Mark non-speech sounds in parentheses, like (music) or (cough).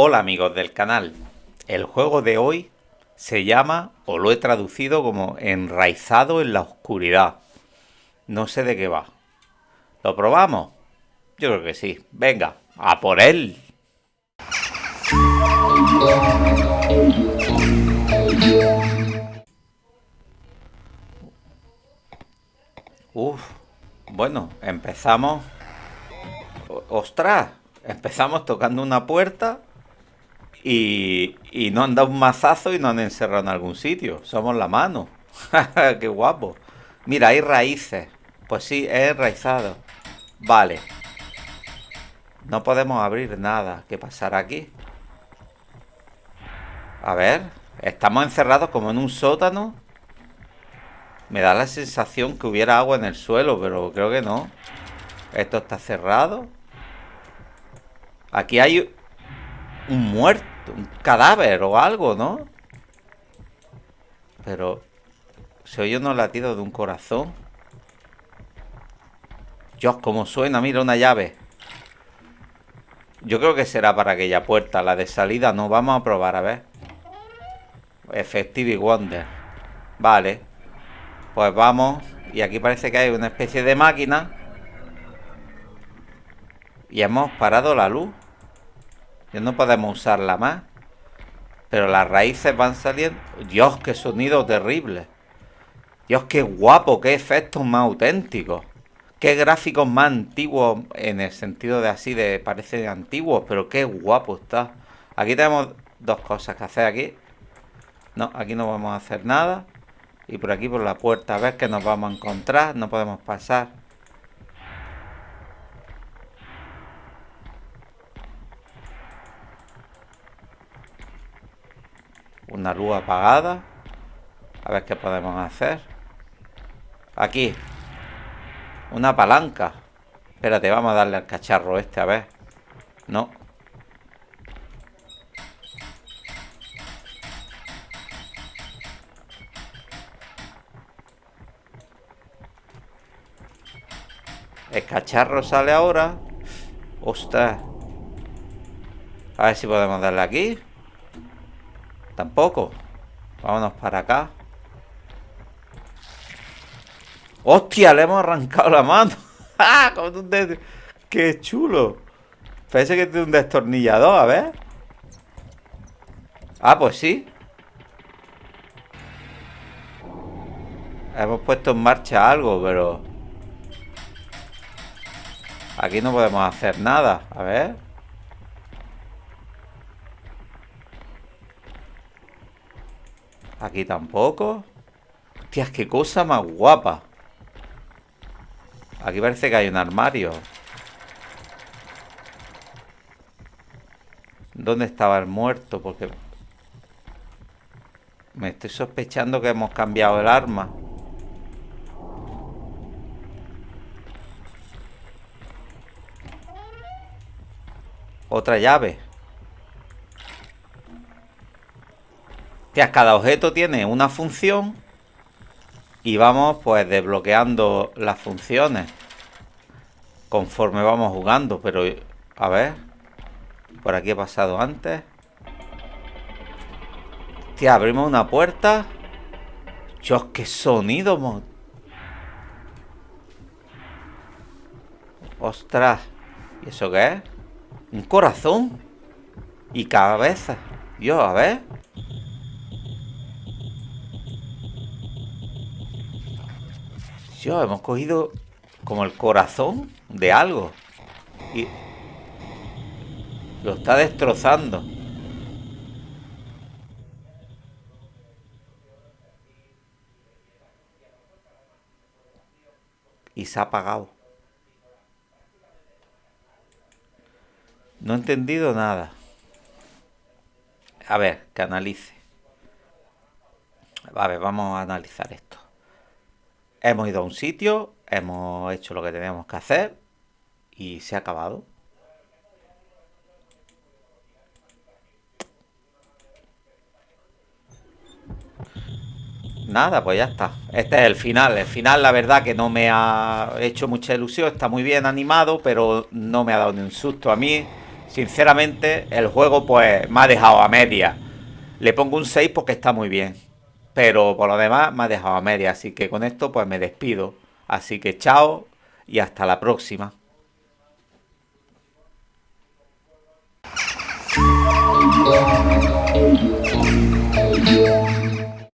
Hola amigos del canal, el juego de hoy se llama, o lo he traducido como Enraizado en la Oscuridad. No sé de qué va. ¿Lo probamos? Yo creo que sí. Venga, a por él. Uf, bueno, empezamos... ¡Ostras! Empezamos tocando una puerta y, y no han dado un mazazo y no han encerrado en algún sitio. Somos la mano. (laughs) ¡Qué guapo! Mira, hay raíces. Pues sí, es enraizado. Vale. No podemos abrir nada. ¿Qué pasará aquí? A ver. Estamos encerrados como en un sótano. Me da la sensación que hubiera agua en el suelo, pero creo que no. Esto está cerrado. Aquí hay un muerto, un cadáver o algo, ¿no? Pero se oye unos latidos de un corazón. Dios, cómo suena, mira una llave. Yo creo que será para aquella puerta, la de salida no. Vamos a probar, a ver. Effective Wonder. Vale. Pues vamos. Y aquí parece que hay una especie de máquina. Y hemos parado la luz. Ya no podemos usarla más. Pero las raíces van saliendo. Dios, qué sonido terrible. Dios, qué guapo, qué efectos más auténticos. Qué gráficos más antiguos en el sentido de así, de parecen antiguos, pero qué guapo está. Aquí tenemos dos cosas que hacer aquí. No, aquí no vamos a hacer nada. Y por aquí por la puerta, a ver qué nos vamos a encontrar. No podemos pasar. Una luz apagada. A ver qué podemos hacer. Aquí. Una palanca. Espérate, vamos a darle al cacharro este, a ver. No. El cacharro sale ahora. Ostras. A ver si podemos darle aquí. Tampoco. Vámonos para acá. ¡Hostia! Le hemos arrancado la mano. (laughs) ¡Ah! ¡Qué chulo! Parece que tiene un destornillador, a ver. Ah, pues sí. Hemos puesto en marcha algo, pero... Aquí no podemos hacer nada. A ver. Aquí tampoco. Hostias, qué cosa más guapa. Aquí parece que hay un armario. ¿Dónde estaba el muerto? Porque... Me estoy sospechando que hemos cambiado el arma. Otra llave. Cada objeto tiene una función y vamos pues desbloqueando las funciones conforme vamos jugando, pero a ver, por aquí he pasado antes. Hostia, abrimos una puerta. Dios, qué sonido, Ostras, ¿y eso qué es? Un corazón y cabeza. Dios, a ver. Hemos cogido como el corazón de algo. Y lo está destrozando. Y se ha apagado. No he entendido nada. A ver, que analice. A vamos a analizar esto. Hemos ido a un sitio, hemos hecho lo que teníamos que hacer y se ha acabado. Nada, pues ya está. Este es el final. El final, la verdad, que no me ha hecho mucha ilusión. Está muy bien animado, pero no me ha dado ni un susto. A mí Sinceramente, el juego pues me ha dejado a media. Le pongo un 6 porque está muy bien. Pero por lo demás me ha dejado a media, así que con esto pues me despido. Así que chao y hasta la próxima.